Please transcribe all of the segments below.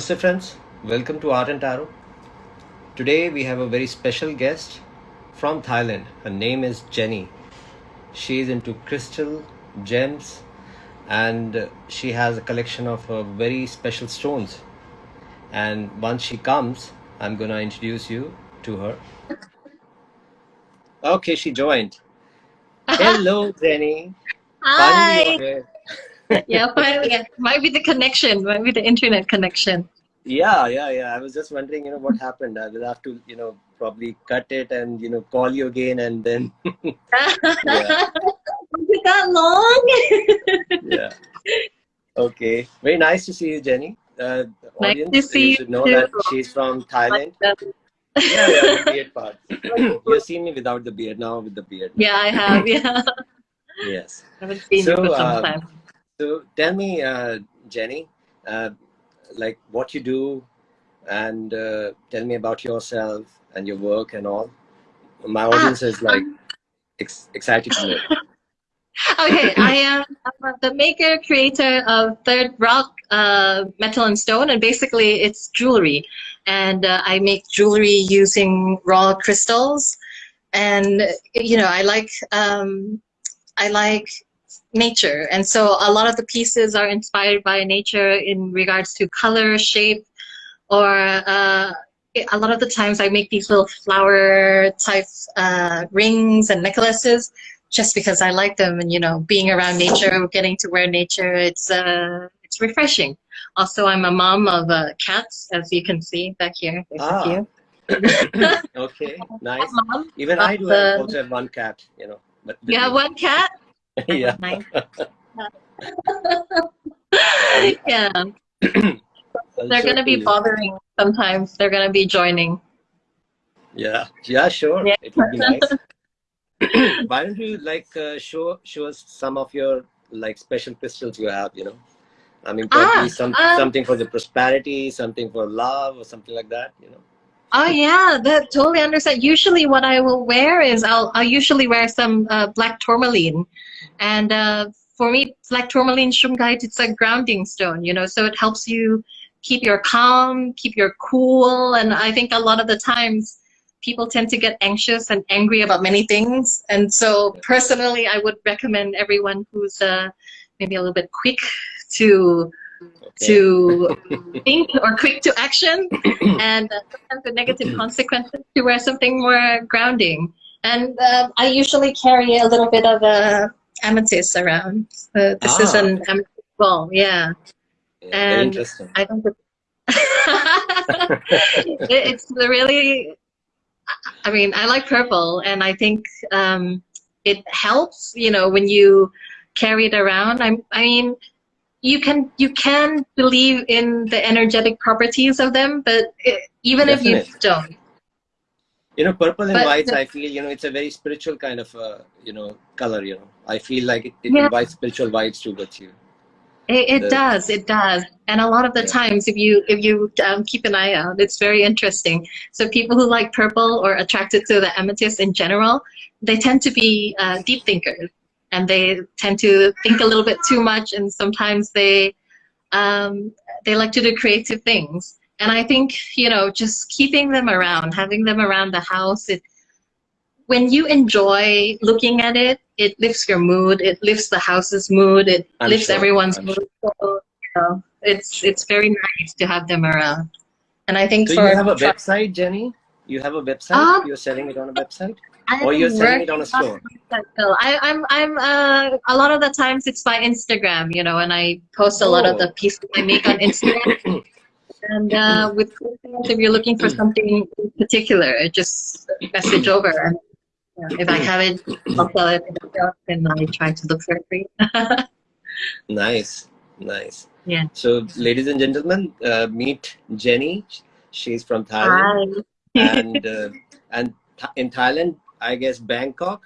Namaste friends, welcome to Art and Tarot. Today we have a very special guest from Thailand. Her name is Jenny. She is into crystal, gems, and she has a collection of uh, very special stones. And once she comes, I'm gonna introduce you to her. Okay, she joined. Hello, Jenny. Hi. Yeah, finally. yeah. Might be the connection, might be the internet connection. Yeah, yeah, yeah. I was just wondering, you know, what happened. I will have to, you know, probably cut it and, you know, call you again and then, yeah, it that long? yeah. Okay. Very nice to see you, Jenny. Uh, the Nice audience, to see you should know too. that she's from Thailand. Yeah, yeah, the beard part. You've seen me without the beard, now with the beard. yeah, I have. Yeah, Yes. I haven't seen So, you for some uh, time. So tell me, uh, Jenny, uh, like what you do and uh, tell me about yourself and your work and all. My Ah, audience is like um, ex- excited to know. okay, I am I'm the maker creator of Third Rock uh, Metal and Stone, and basically it's jewelry. And uh, I make jewelry using raw crystals. And you know, I like um, I like nature, and so a lot of the pieces are inspired by nature in regards to color, shape, or uh, a lot of the times I make these little flower type uh, rings and necklaces just because I like them. And you know being around nature getting to wear nature it's uh it's refreshing. Also I'm a mom of uh, cats as you can see back here. There's a Ah, few. Okay, nice. mom Even I do have, the also have one cat, you know. But have one cat yeah, yeah they're gonna be bothering sometimes they're gonna be joining Yeah, yeah, sure. yeah It would be nice. Why don't you like uh, show show us some of your like special crystals you have? You know, I mean, probably ah some um something for the prosperity, something for love, or something like that. You know. Oh yeah, that totally understand. Usually, what I will wear is I'll I'll usually wear some uh, black tourmaline, and uh, for me, black tourmaline shungite it's a grounding stone, you know, so it helps you keep your calm, keep your cool, and I think a lot of the times people tend to get anxious and angry about many things, and so personally, I would recommend everyone who's uh, maybe a little bit quick to Okay. to think or quick to action and uh, sometimes the negative consequences to wear something more grounding. And um, i usually carry a little bit of a amethyst around. Uh, this is Ah, an amethyst ball yeah. Yeah, very and interesting. i it- it's really i mean i like purple and i think um, it helps you know when you carry it around. I i mean you can you can believe in the energetic properties of them but it, even if you don't You know, purple and but whites. I feel you know it's a very spiritual kind of uh, you know color. You know, I feel like it, it yeah invites spiritual vibes towards you. it, it The does it does and a lot of the yeah. times if you if you um, keep an eye out it's very interesting so people who like purple or attracted to the amethyst in general they tend to be uh, deep thinkers and they tend to think a little bit too much and sometimes they um, they like to do creative things and i think you know just keeping them around having them around the house it when you enjoy looking at it it lifts your mood it lifts the house's mood it I'm lifts sure. everyone's I'm mood sure. so, you know, it's it's very nice to have them around and i think So you have a for- website, Jenny? You have a website? um, You're selling it on a website, I'm or you're selling it on a store? I, I'm I'm uh, a lot of the times it's by Instagram, you know, and I post a lot of the Oh. pieces I make on Instagram. And uh, with if you're looking for something in particular, just message over. And you know, if I have it, I'll sell it. I I try to look for it for you. Nice, nice. yeah. So, ladies and gentlemen, uh, meet Jenny. She's from Thailand, Hi. And uh, and th- in Thailand, I guess Bangkok.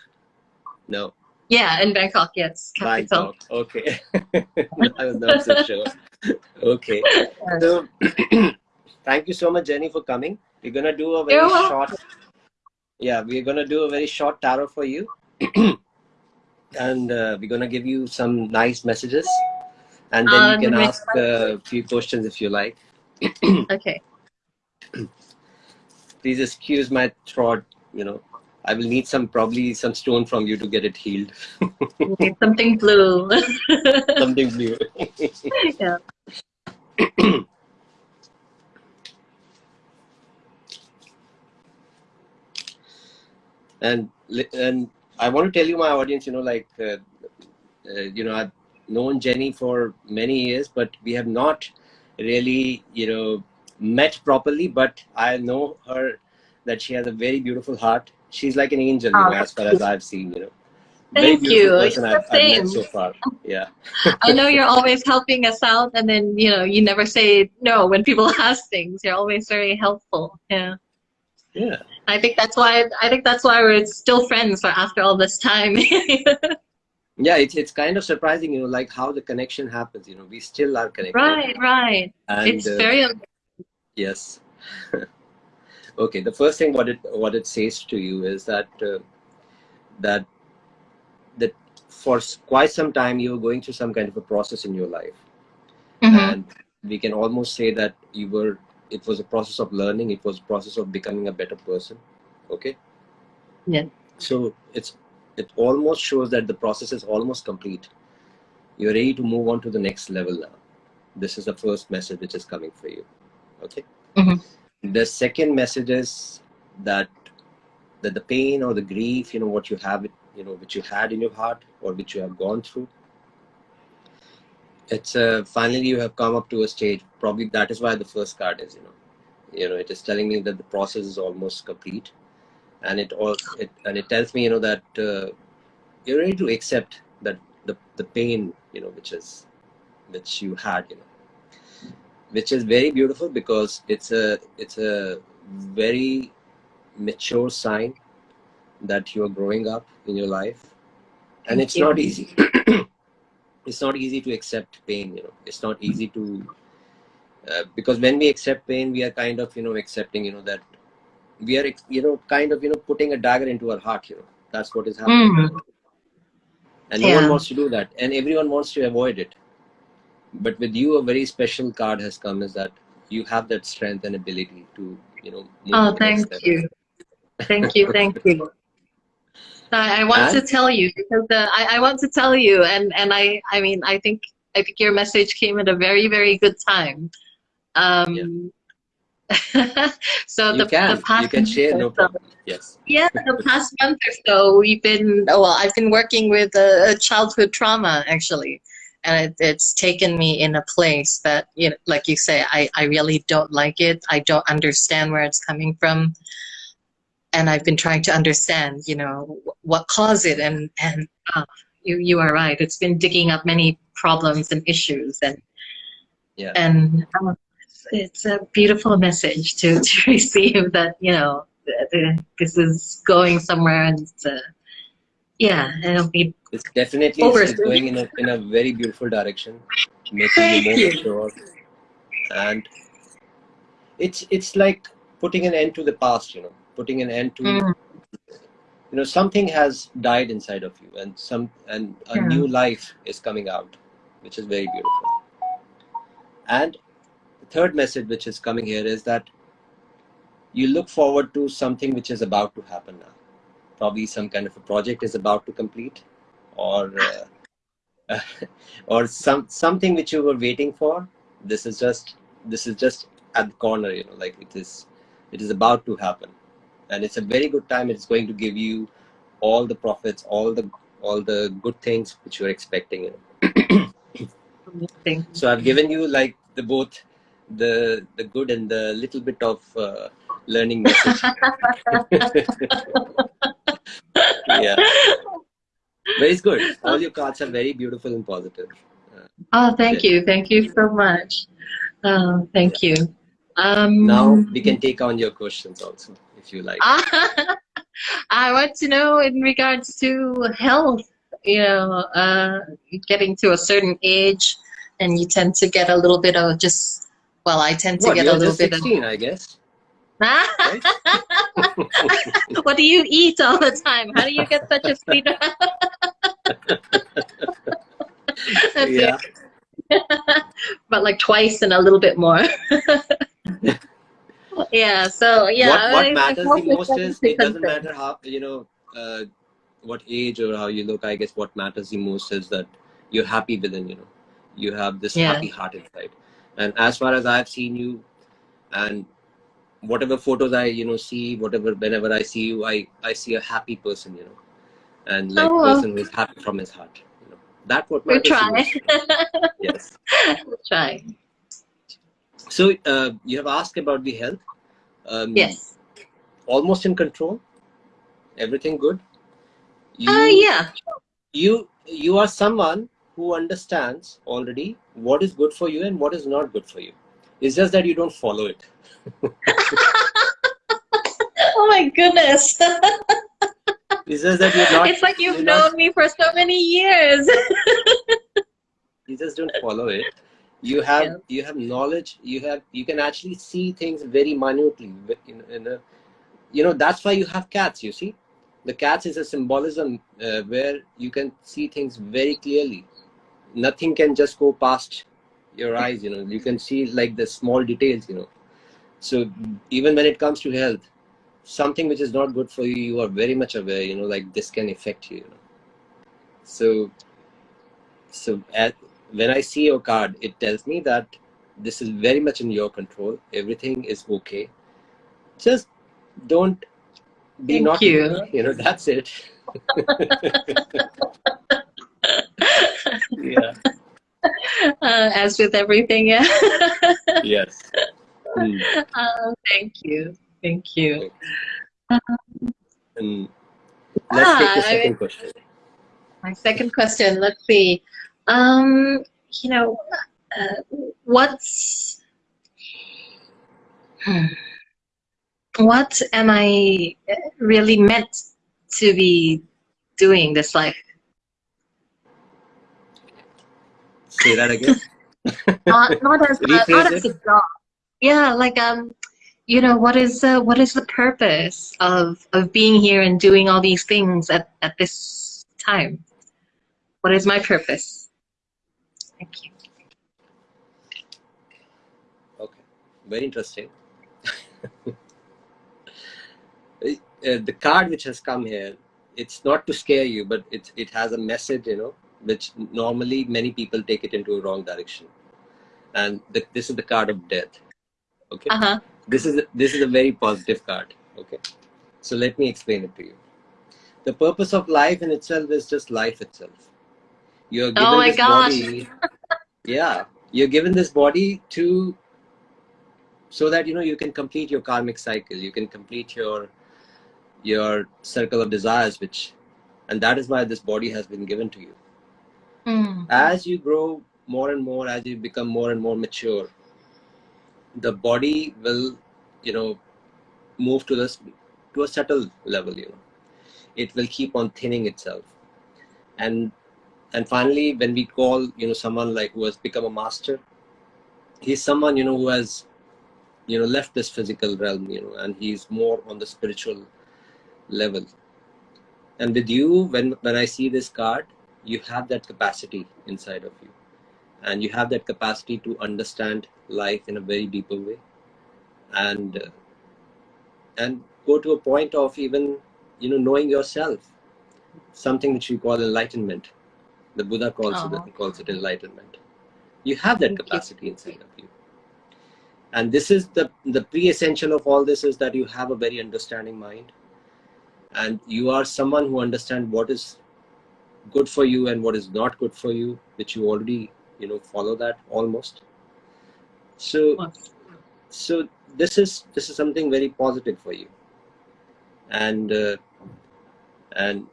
No, yeah, in Bangkok, yes, capital. Bangkok. Okay, I was not so sure. Okay, so thank you so much, Jenny, for coming. We're gonna do a You're very welcome. short. Yeah, we're gonna do a very short tarot for you, and uh, we're gonna give you some nice messages, and then Uh, you can ask a few questions if you like. okay. Please excuse my throat. You know, I will need some probably some stone from you to get it healed. Something blue. Something blue. yeah. and and I want to tell you, my audience, you know, like uh, uh, you know, I've known Jenny for many years, but we have not really, you know, met properly. But I know her that she has a very beautiful heart. She's like an angel, you Oh, know, as far as I've seen, you know. Thank you. It's the same. so far. Yeah. I know you're always helping us out, and then you know you never say no when people ask things. You're always very helpful. Yeah, Yeah. I think that's why I think that's why we're still friends for after all this time. Yeah, it's, it's kind of surprising, you know, like how the connection happens, you know, we still are connected. right, right. And, it's uh, very Yes. okay. The first thing what it what it says to you is that uh, that that for quite some time you were going through some kind of a process in your life, Mhm. and we can almost say that you were. It was a process of learning. It was a process of becoming a better person. Okay. Yeah. So it's it almost shows that the process is almost complete. You're ready to move on to the next level now. This is the first message which is coming for you. Okay. Mhm. The second message is that that the pain or the grief, you know, what you have, you know, which you had in your heart or which you have gone through. It's uh, finally you have come up to a stage. Probably that is why the first card is, you know, you know, it is telling me that the process is almost complete, and it all it and it tells me, you know, that uh, you're ready to accept that the the pain, you know, which is which you had, you know, which is very beautiful because it's a it's a very mature sign that you are growing up in your life. And Thank it's you. not easy. It's not easy to accept pain you know. It's not easy to uh, because when we accept pain we are kind of you know accepting you know that we are you know kind of you know putting a dagger into our heart you know. That's what is happening. Mm. and no one wants to do that. And everyone wants to avoid it but with you a very special card has come is that you have that strength and ability to you know Oh, thank you. Thank you, thank you. I, I want to tell you because uh, I, I want to tell you, and and I I mean I think I think your message came at a very very good time. Um, so you the can the past you can share no month or so- problem yes yeah, the past month or so, we've been, oh, well, I've been working with a, a childhood trauma actually. And it, it's taken me in a place that, you know, like you say, I, I really don't like it. I don't understand where it's coming from. And I've been trying to understand, you know, what caused it. And, and uh, you, you are right. It's been digging up many problems and issues. And, Yeah. and um, it's a beautiful message to, to receive that, you know, th- this is going somewhere and it's, uh, yeah, it'll be It's definitely it's, going in a, in a very beautiful direction, making you more Thank you. mature. And it's it's like putting an end to the past, you know, putting an end to Mm. you know something has died inside of you, and some and a Yeah. new life is coming out, which is very beautiful. And the third message which is coming here is that you look forward to something which is about to happen now. Probably some kind of a project is about to complete, or uh, or some something which you were waiting for. This is just this is just at the corner, you know, like it is it is about to happen, and it's a very good time. It's going to give you all the profits, all the all the good things which you're expecting. You know. So I've given you like the both the the good and the little bit of uh, learning message. yeah, but it's good. All your cards are very beautiful and positive. Oh, thank you. Thank you so much. Oh, thank you. Um, Now we can take on your questions also, if you like. I want to know in regards to health, you know, uh, getting to a certain age and you tend to get a little bit of just, well, I tend to What, get a little bit 16, I guess. what do you eat all the time? How do you get such a? That's yeah. but like twice and a little bit more. yeah. So yeah. what what I- I matters hope the most is it doesn't matter how you know uh, what age or how you look i guess what matters the most is that you're happy within you know you have this Yeah. happy heart inside and as far as i've seen you and whatever photos i you know see whatever whenever i see you i i see a happy person you know and like Oh, person who is happy from his heart you know that what We matters try. yes we'll try. so uh, you have asked about the health um, Yes. almost in control everything good you Uh, yeah. you you are someone who understands already what is good for you and what is not good for you it's just that you don't follow it Oh my goodness. it's just that you're not it's like you've known not- me for so many years. you just don't follow it you have Yeah. you have knowledge you have you can actually see things very minutely in, in a, you know that's why you have cats you see the cats is a symbolism uh, where you can see things very clearly nothing can just go past your eyes you know. You can see like the small details you know. So even when it comes to health something which is not good for you you are very much aware you know like this can affect you, you know? so so at, when i see your card it tells me that this is very much in your control. Everything is okay. Just don't be Thank naughty you. you know that's it. Yeah uh, as with everything, yeah. yes Hmm. um, thank you. Thank you. And let's take Ah, the I second mean- question My second question, let's see. Um, you know, uh, what's hmm, what am I really meant to be doing this life? Say that again Not, not as a, not as a job. Yeah, like um, you know, what is uh, what is the purpose of of being here and doing all these things at at this time? What is my purpose? Thank you. Okay, very interesting. Uh, the card which has come here, it's not to scare you, but it it has a message, you know, which normally many people take it into a wrong direction. And the, this is the card of death. Okay, Uh huh. this is a, this is a very positive card. Okay, so let me explain it to you. The purpose of life in itself is just life itself. You're given Oh my this gosh. body. Yeah, you're given this body to so that you know you can complete your karmic cycle. You can complete your your circle of desires, which, and that is why this body has been given to you. Mm. As you grow more and more, as you become more and more mature, the body will, you know, move to this to a subtle level. You know, it will keep on thinning itself, and and finally, when we call you know someone like who has become a master, he's someone you know who has, you know, left this physical realm. You know, and he's more on the spiritual level. And with you, when when I see this card, you have that capacity inside of you. And you have that capacity to understand life in a very deeper way. And uh, and go to a point of even you know knowing yourself. Something which we call enlightenment. The buddha calls Aw. it calls it enlightenment. You have that Thank you. capacity inside of you. And this is the the pre-essential of all this is that you have a very understanding mind. And you are someone who understands what is good for you and what is not good for you which you already you know follow that almost. So so this is this is something very positive for you. And uh, and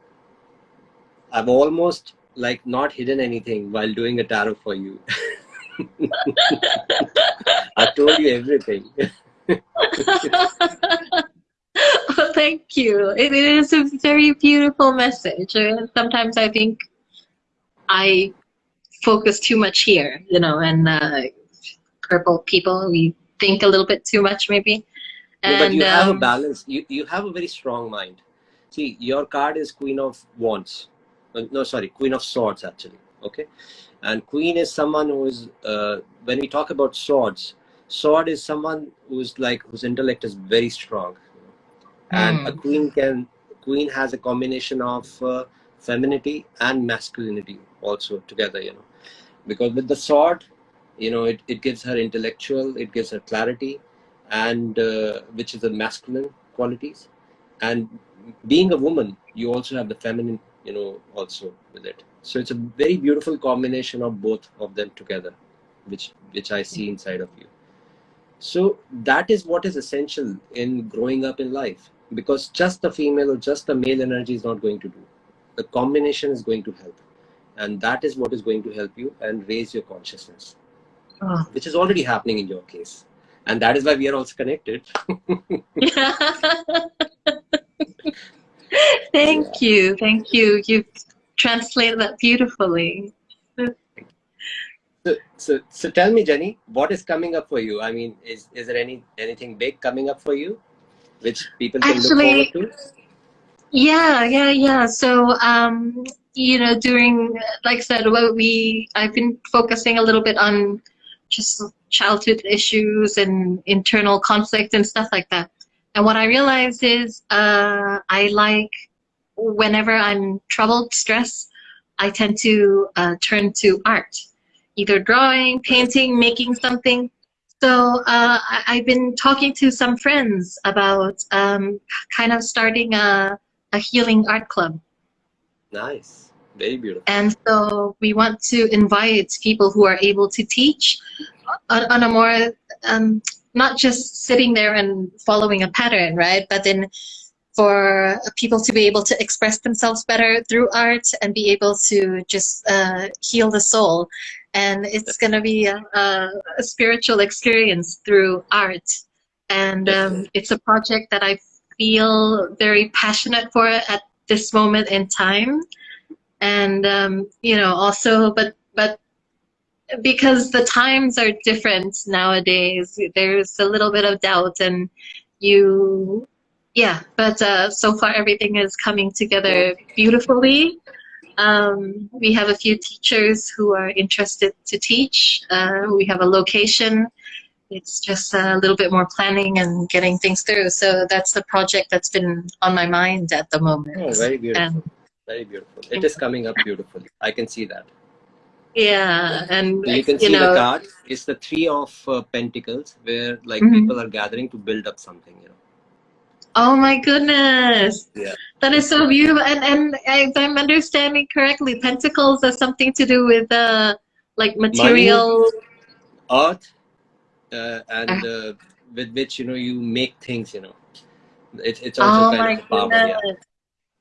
i've almost like not hidden anything while doing a tarot for you. I told you everything thank you. It, it is a very beautiful message. And sometimes I think I focus too much here, you know, and uh, purple people, we think a little bit too much maybe. No, but you have a um, balance. You you have a very strong mind. See, your card is Queen of Wands. Uh, no, sorry, Queen of Swords actually. Okay, and Queen is someone who is. Uh, when we talk about swords, sword is someone who's like whose intellect is very strong and Mm. a queen can queen has a combination of uh, femininity and masculinity also together you know. Because with the sword you know it, it gives her intellectual it gives her clarity and uh, which is the masculine qualities. And being a woman you also have the feminine you know also with it. So it's a very beautiful combination of both of them together which which i see inside of you. So that is what is essential in growing up in life because just the female or just the male energy is not going to do. The combination is going to help. And that is what is going to help you and raise your consciousness Oh. which is already happening in your case. And that is why we are also connected. Thank you, thank you. You've translated that beautifully. so, so so tell me jenny what is coming up for you? I mean is is there any anything big coming up for you which people can Actually- look forward to Yeah, yeah, yeah. So, um, you know, during, like I said, what we, I've been focusing a little bit on just childhood issues and internal conflict and stuff like that. And what I realized is, uh, I like whenever I'm troubled, stressed, I tend to uh, turn to art, either drawing, painting, making something. So uh, I, I've been talking to some friends about um, kind of starting a a healing art club. nice very beautiful And so we want to invite people who are able to teach on, on a more, um, not just sitting there and following a pattern, right? But then for people to be able to express themselves better through art and be able to just uh, heal the soul. And it's going to be a, a, a spiritual experience through art. And um, it's a project that I feel very passionate for at this moment in time and um, you know also but but because the times are different nowadays there's a little bit of doubt and you yeah but uh, so far everything is coming together beautifully. Um, we have a few teachers who are interested to teach. Uh, we have a location. It's just a little bit more planning and getting things through. So that's the project that's been on my mind at the moment. Oh very beautiful. And very beautiful. It is coming up beautifully. I can see that. Yeah and you can you see know the card. It's the three of uh, pentacles where like Mhm. people are gathering to build up something you know oh my goodness. Yeah. that is so beautiful. And and if i'm understanding correctly pentacles has something to do with uh like material. art, uh, and uh, with which you know you make things you know. It, it's also oh kind my of power yeah.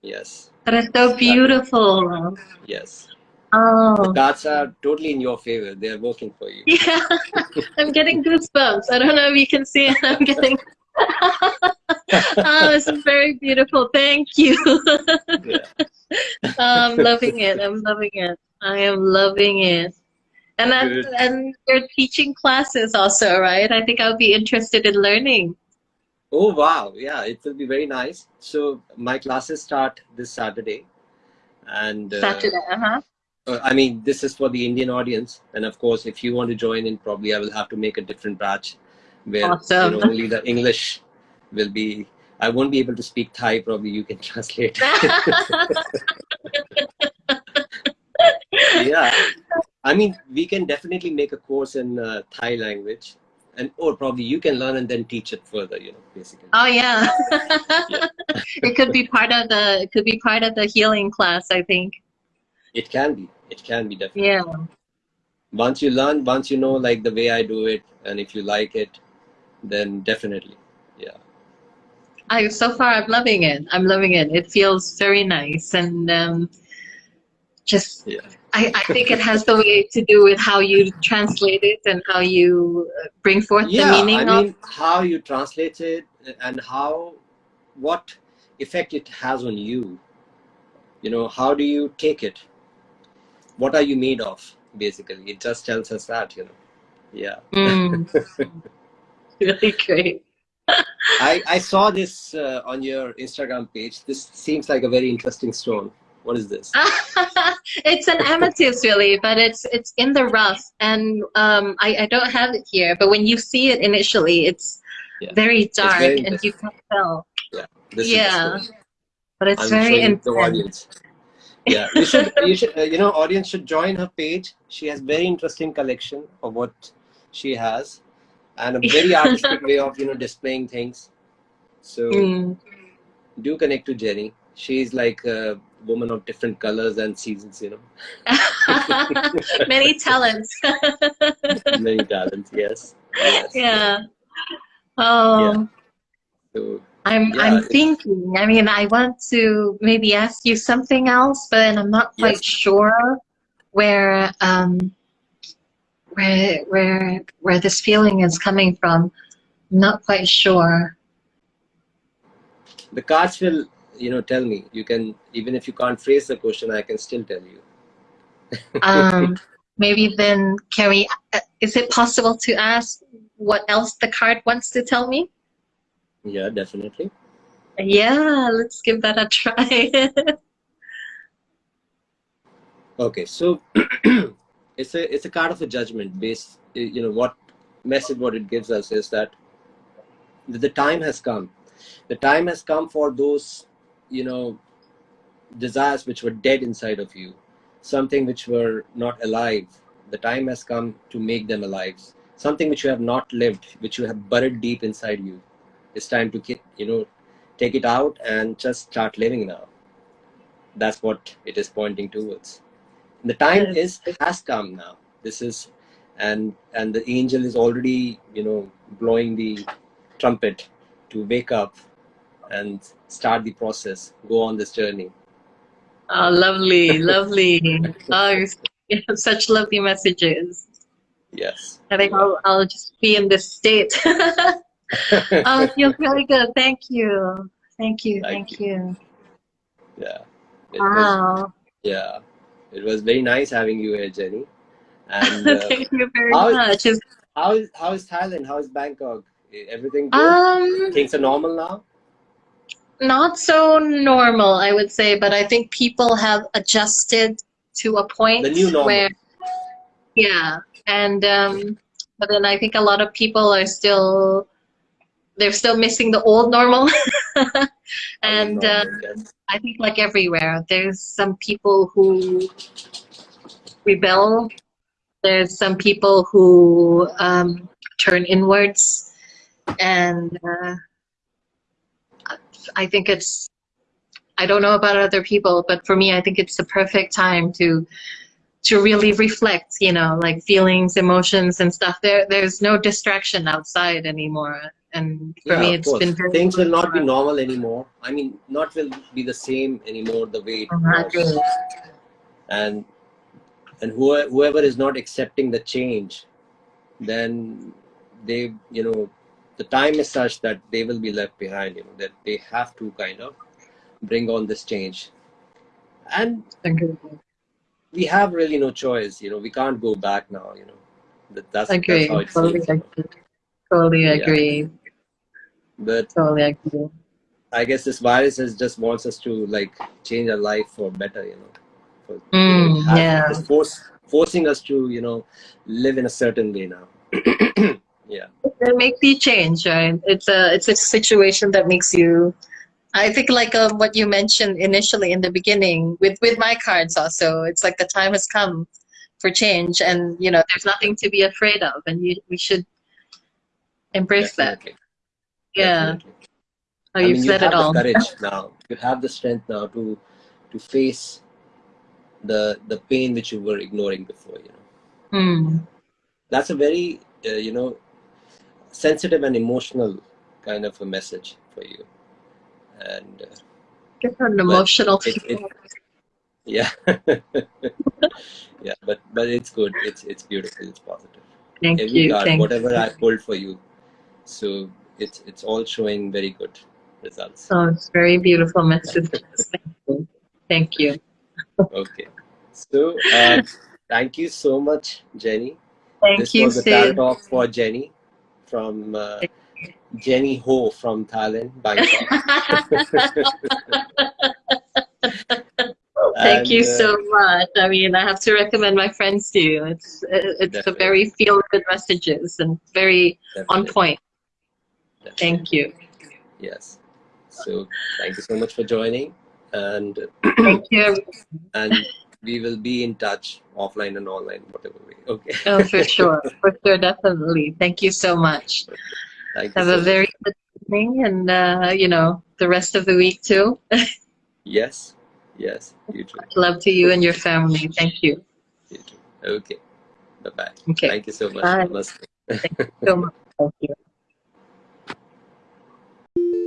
yes. That is so beautiful. Yes. Oh. The cards are totally in your favor. They are working for you. Yeah, I'm getting goosebumps. I don't know if you can see it. I'm getting. oh, this is very beautiful. Thank you. yeah. I'm loving it. I'm loving it. I am loving it. And Good. and you're teaching classes also, right? I think I'll be interested in learning. oh wow yeah it will be very nice so my classes start this saturday and uh, Saturday, uh-huh. Uh, I mean, this is for the Indian audience, and of course, if you want to join in, probably I will have to make a different batch where Awesome. you know, only the English will be. I won't be able to speak Thai. Probably you can translate. yeah, I mean, we can definitely make a course in uh, Thai language, and or probably you can learn and then teach it further. You know, basically. oh yeah. it could be part of the. It could be part of the healing class. I think. It can be. It can be definitely. Yeah. Once you learn, once you know like the way I do it, and if you like it, then definitely, yeah. I so far I'm loving it. I'm loving it. It feels very nice and um, just Yeah. I, I think it has the way to do with how you translate it and how you uh, bring forth yeah, the meaning I of mean, how you translate it and how, what effect it has on you. You know, how do you take it? What are you made of? Basically, it just tells us that. You know, yeah. Mm. really great. I I saw this uh, on your Instagram page. This seems like a very interesting stone. What is this? it's an amethyst, really, but it's it's in the rough, and um, I I don't have it here. But when you see it initially, it's Yeah. very dark, very and you can't tell. This Yeah. is. But it's I'm very showing the intense. audience. Yeah, you should, you should, uh, you know, audience should join her page. She has very interesting collection of what she has, and a very artistic way of you know displaying things. So Mm. do connect to Jenny. She's like a woman of different colors and seasons. You know, Many talents. many talents. Yes. yes. yeah. Oh. So I'm Yeah, I'm thinking. I mean, I want to maybe ask you something else, but then I'm not quite Yes. sure where um where where where this feeling is coming from. I'm not quite sure. the cards will, you know, tell me. You can even if you can't phrase the question, I can still tell you. Um, maybe then can we? Uh, is it possible to ask what else the card wants to tell me? Yeah, definitely. Yeah, let's give that a try. Okay, so it's a it's a card of a judgment based. Eh, you know what message what it gives us is that the time has come. The time has come for those you know desires which were dead inside of you, something which were not alive. The time has come to make them alive. Something which you have not lived, which you have buried deep inside you. It's time to get you know take it out and just start living now. That's what it is pointing towards the time is has come now this is and and the angel is already you know blowing the trumpet to wake up and start the process go on this journey oh, lovely, lovely. Ah, oh, you such lovely messages. yes I think I'll, I'll just be in this state. oh, it feels really good. Thank you. Thank you. Thank Thank you. yeah it was, Wow. yeah it was very nice having you here jenny. And uh, Thank you very how much. Is- how is how is thailand? How is bangkok? Everything good? Um, things are normal now? not so normal, I would say, but I think people have adjusted to a point The new normal. where, yeah, and um, but then I think a lot of people are still, they're still missing the old normal, and uh, I think like everywhere, there's some people who rebel. There's some people who um, turn inwards, and uh, I think it's. I don't know about other people, but for me, I think it's the perfect time to to really reflect. You know, like feelings, emotions, and stuff. There, there's no distraction outside anymore, and for Yeah, me, it's been very. things will not be normal anymore i mean not will be the same anymore the way it oh, was and and whoever, whoever is not accepting the change then they you know the time is such that they will be left behind you know that they have to kind of bring on this change and Agree. we have really no choice you know we can't go back now you know that, that's, Agree. that's how it Totally seems you know. agree. Totally Yeah. But Totally agree. I guess this virus is just wants us to like change our life for better, you know. For, you Mm, know, yeah. Force forcing us to, you know, live in a certain way now. yeah. They make the change, right? It's a it's a situation that makes you. I think like um, what you mentioned initially in the beginning with with my cards also. It's like the time has come for change, and you know there's nothing to be afraid of, and you we should embrace Definitely. that. Yeah, oh, you've mean, said have it all. courage now. You have the strength now to to face the the pain which you were ignoring before. You know, Mm. that's a very uh, you know sensitive and emotional kind of a message for you. And uh, Get an emotional it- it- yeah yeah but but it's good it's it's beautiful it's positive Thank every you. card Thank whatever i pulled for you so it's it's all showing very good results Oh, it's very beautiful message. Thank you. Thank you. okay so uh, thank you so much jenny Thank this you, was a Sid. talk for jenny from uh, jenny ho from thailand bangkok Thank you And, uh, so much. I mean, I have to recommend my friends to you. It's it's a very feel good messages and very on point. Thank you. Yes. So thank you so much for joining, and Thank you. and we will be in touch offline and online, whatever way. Okay. Oh, for sure, for sure, definitely. Thank you so much. Thank you. Have so a much. very good evening, and uh, you know the rest of the week too. Yes. Yes. You too. Love to you and your family. Thank you. You. Okay. Bye bye. Okay. Thank you so much. Bye. Namaste. So much. Thank you.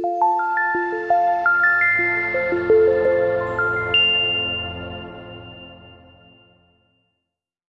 Música